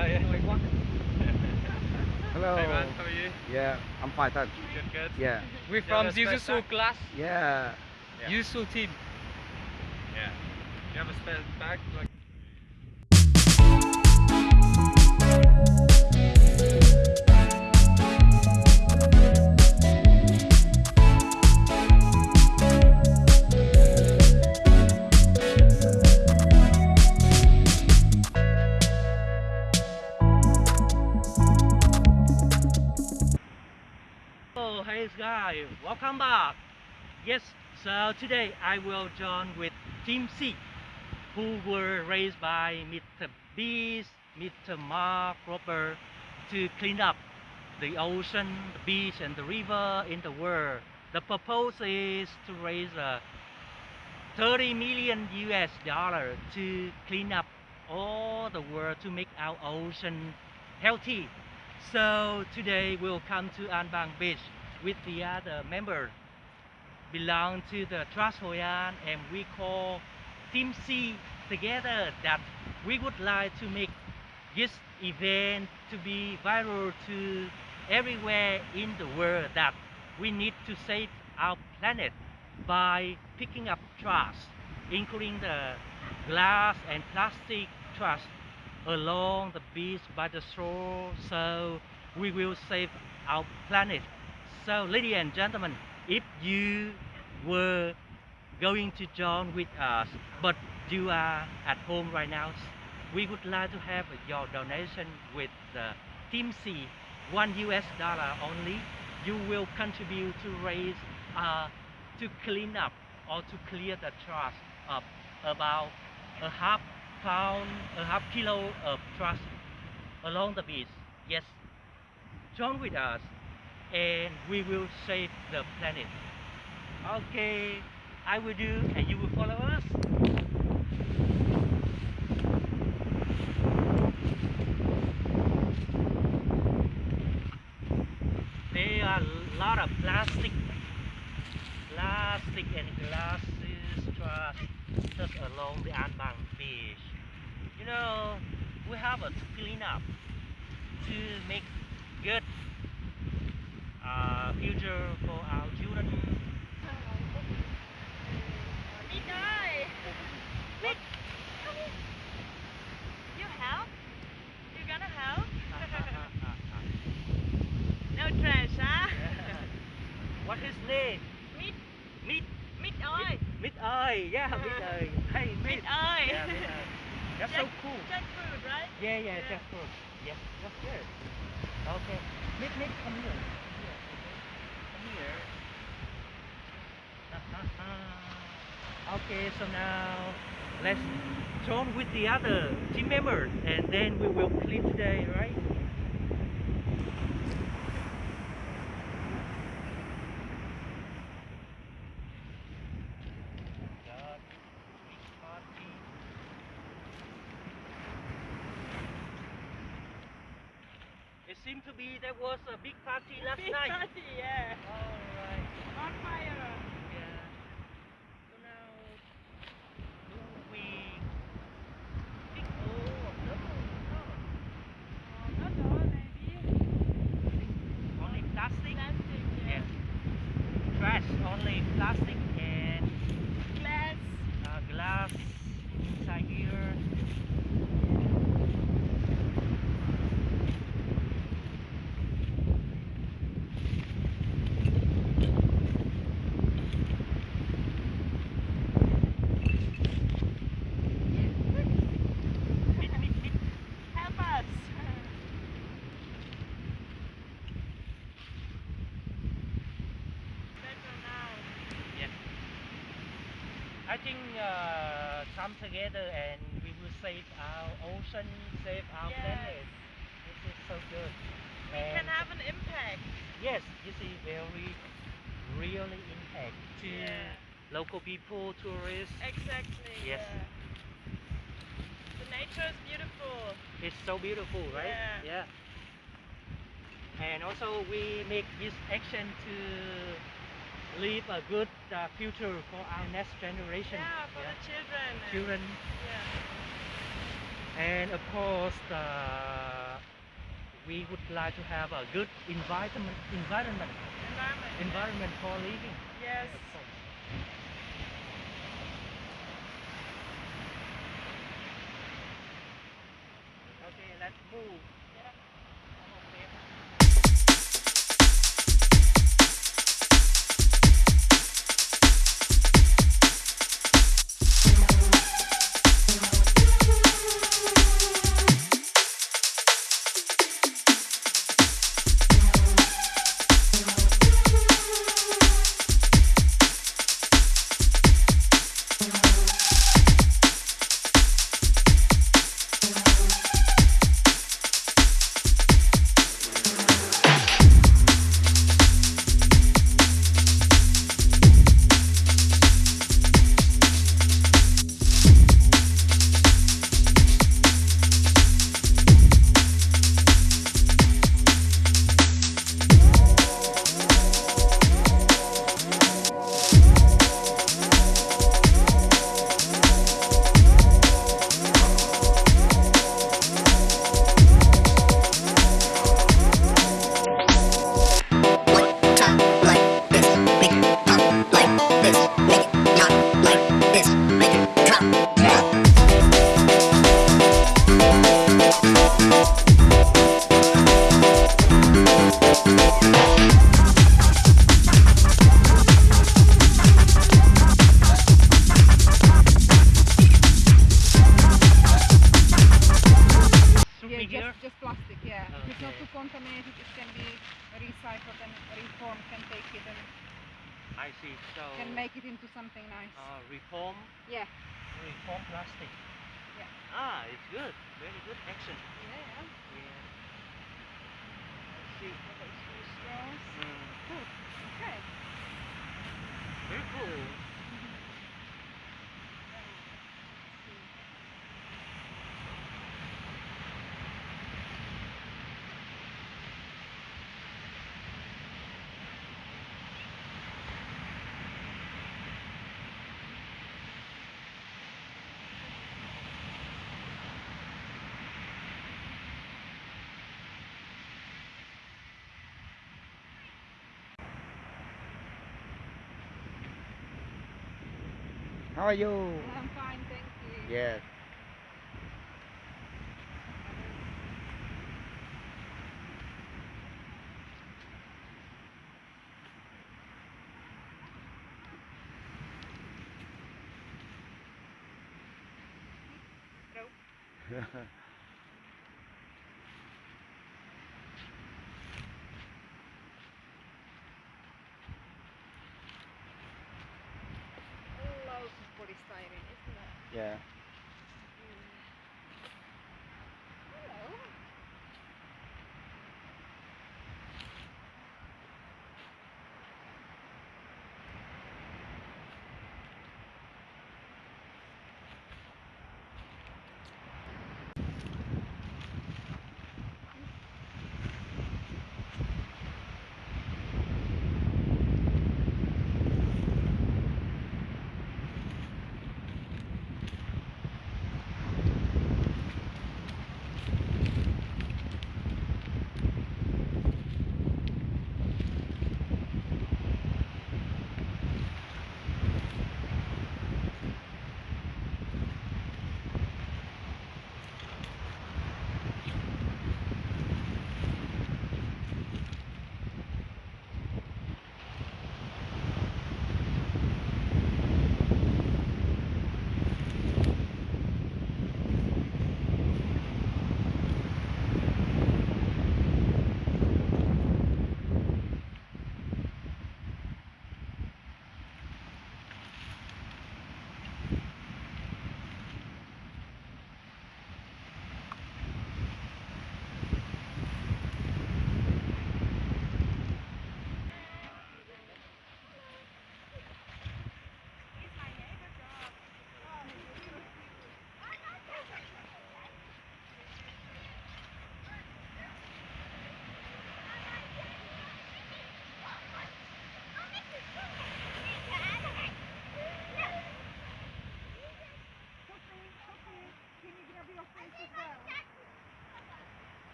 Oh, yeah. Hello. Hey man, how are you? Yeah, I'm fine, thanks. Good, good. Yeah. We're Yeah, from that's Jiu best Jitsu back. class, Yeah. Yeah. Jiu team. Yeah. You have a spare bag? Like, so today I will join with Team Seas, who were raised by Mr. Beast, Mr. Mark Rober to clean up the ocean, the beach, and the river in the world. The purpose is to raise uh, 30 million US dollar to clean up all the world to make our ocean healthy. So today we'll come to An Bang Beach with the other members belong to the Trash Hoi An and we call Team Seas together that we would like to make this event to be viral to everywhere in the world that we need to save our planet by picking up trash including the glass and plastic trash along the beach by the shore. So we will save our planet. So ladies and gentlemen if you were going to join with us but you are at home right now we would like to have your donation with the Team Seas one us dollar only. You will contribute to raise uh, to clean up or to clear the trash of about a half pound, a half kilo of trash along the beach. Yes, join with us and we will save the planet. Okay, I will do and you will follow us. There are a lot of plastic, plastic and glasses trash just along the An Bang beach. You know, we have a clean up to make good uh, future for our children. Ơi Mít You help? You gonna help? no trash, huh? What is name? Mít Mít. Mít ơi Mít ơi, yeah, Mít ơi. Hey, Mít. Mít ơi Yeah, Mít ơi. That's so cool. Just food, right? Yeah, yeah, Yeah. just good. Yes, that's good. Okay. Mít, Mít, come here. Here, okay. Come here. Okay, so now let's join with the other team members and then we will clean today, right? Party. It seemed to be there was a big party last Big night. party, yeah. Alright. On fire. Yeah. So now will we pick oh no no Oh, not all, maybe. only plastic? Plastic, yeah. Yes. Trash only plastic and Glass. uh, glass inside here. Meet, meet, meet. Help us. Better now. Yes. I think uh, come together and we will save our ocean, save our Yes. planet. This is so good. We can have an impact. yes, this is very really impact to Yeah. local people, tourists. Exactly. Yes. Yeah. The nature is beautiful. It's so beautiful, right? Yeah. And also we make this action to leave a good uh, future for our next generation. Yeah, for the children. and- Children Yeah. and of course uh, we would like to have a good environment environment Environment. environment for living Yes. Okay, let's move. I see. So can make it into something nice. uh, reform yeah. reform plastic. Yeah. Ah, it's good. Very good action. Yeah. Yeah. I see. Straws. Mm, Cool. Okay. very cool. How are you? I'm fine, thank you. Yes. Loads of polystyrene, isn't it? Yeah.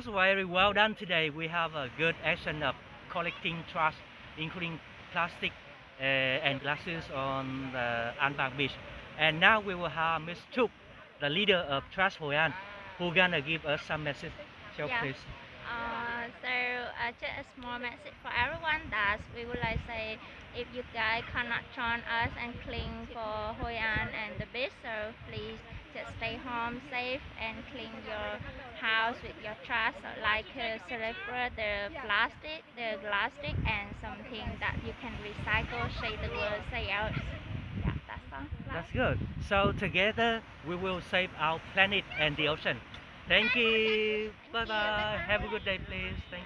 That's very well done today. We have a good action of collecting trash, including plastic uh, and glasses on the An Bang beach. And now we will have Miss Chuk, the leader of Trash Hoi An, who gonna give us some message. So Yeah. please. Uh, so uh, just a small message for everyone that we would like to say if you guys cannot join us and clean for Hoi An and the beach, so please just stay home safe and clean your house with your trash, like uh, separate the plastic, the plastic, and something that you can recycle. Say the word, say out. Yeah, that's all. That's good. So together we will save our planet and the ocean. Thank you. Bye Thank you. bye. Have a good day, please. Thank.